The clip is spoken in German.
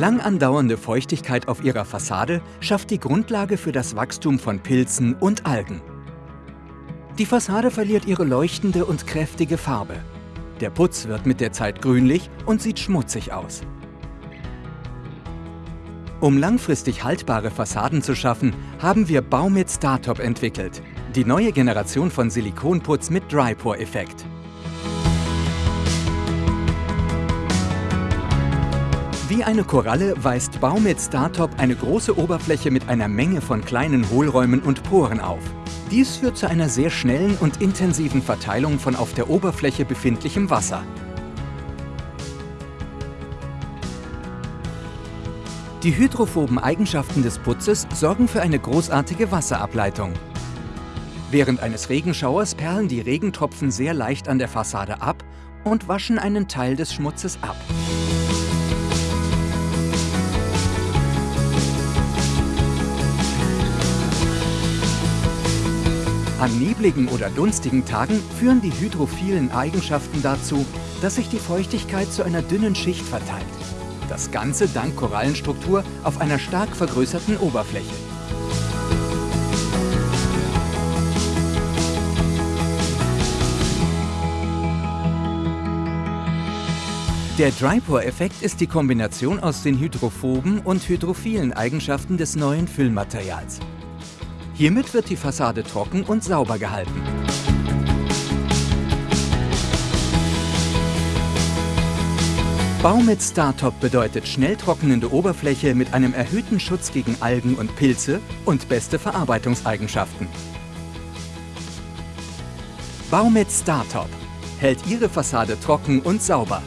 Lang andauernde Feuchtigkeit auf ihrer Fassade schafft die Grundlage für das Wachstum von Pilzen und Algen. Die Fassade verliert ihre leuchtende und kräftige Farbe. Der Putz wird mit der Zeit grünlich und sieht schmutzig aus. Um langfristig haltbare Fassaden zu schaffen, haben wir Baumit Startop entwickelt, die neue Generation von Silikonputz mit Dry-Pour-Effekt. Wie eine Koralle weist Baumit Startop eine große Oberfläche mit einer Menge von kleinen Hohlräumen und Poren auf. Dies führt zu einer sehr schnellen und intensiven Verteilung von auf der Oberfläche befindlichem Wasser. Die hydrophoben Eigenschaften des Putzes sorgen für eine großartige Wasserableitung. Während eines Regenschauers perlen die Regentropfen sehr leicht an der Fassade ab und waschen einen Teil des Schmutzes ab. An nebligen oder dunstigen Tagen führen die hydrophilen Eigenschaften dazu, dass sich die Feuchtigkeit zu einer dünnen Schicht verteilt. Das Ganze dank Korallenstruktur auf einer stark vergrößerten Oberfläche. Der Drypore-Effekt ist die Kombination aus den hydrophoben und hydrophilen Eigenschaften des neuen Füllmaterials. Hiermit wird die Fassade trocken und sauber gehalten. Bau mit StarTop bedeutet schnell trocknende Oberfläche mit einem erhöhten Schutz gegen Algen und Pilze und beste Verarbeitungseigenschaften. Bau mit StarTop hält Ihre Fassade trocken und sauber.